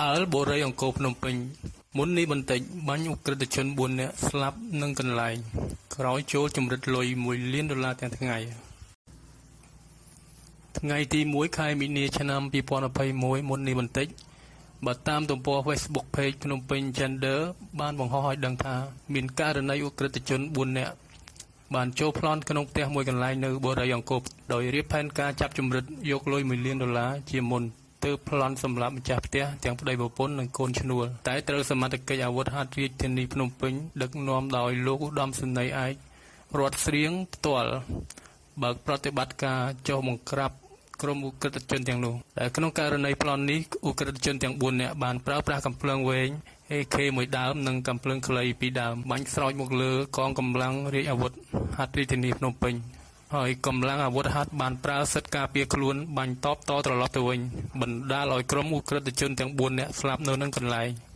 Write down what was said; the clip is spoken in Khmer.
ផ្អើលបូរីអង្គរភ្នំពេញមុននេះបន្តិចបាញ់អ ுக ្រិតជន4នាក់ស្លាប់នឹងកន្លែងក្រោយចូលចម្រិតលុយ1លានដុល្លារទាំងថ្ងៃថ្ងៃទី1ខែមីនាឆ្នាំ2021មុននេះបន្តិចបើតាមទំព័រ Facebook Page ភ្នំពេញ Gender បានបង្ហោះឲ្យដឹងថាមានករណីអ ுக ្រិតជន4នាក់បានចូលប្លន់ក្នុងផ្ទះមួយកន្លែងនៅបូរីអង្គរដោយរៀបផែនការចាប់ចម្រិតយកលុយ1លានដុល្លារជាមុន ទើបប្លន់សម្រាប់ម្ចាស់ផ្ទះទាំងប្តីប្រពន្ធនិងកូនឈ្នួលតែត្រូវសមត្ថកិច្ចអាវុធហត្ថរាជធានីភ្នំពេញដឹកនាំដោយលោកឧត្តមសេនីយ៍ឯករដ្ឋស្រៀងផ្ទាល់បើកប្រតិបត្តិការចុះបង្ក្រាបក្រុមឧក្រិដ្ឋជនទាំងនោះដែលក្នុងករណីប្លន់នេះឧក្រិដ្ឋជនទាំង4នាក់បានប្រើប្រាស់កំភ្លើងវែង AK មួយដើមនិងកំភ្លើងខ្លីពីរដើមបាញ់ស្រោចមកលើកងកម្លាំងរាជអាវុធហត្ថរាជធានីភ្នំពេញ ហើយកម្លាំងអាវុធហត្ថបានប្រើសិទ្ធិការពារខ្លួនបាញ់តបតត្រឡប់ទៅវិញបណ្ដាលឲ្យក្រុមឧក្រិដ្ឋជនទាំង 4 នាក់ស្លាប់នៅនឹងកន្លែង។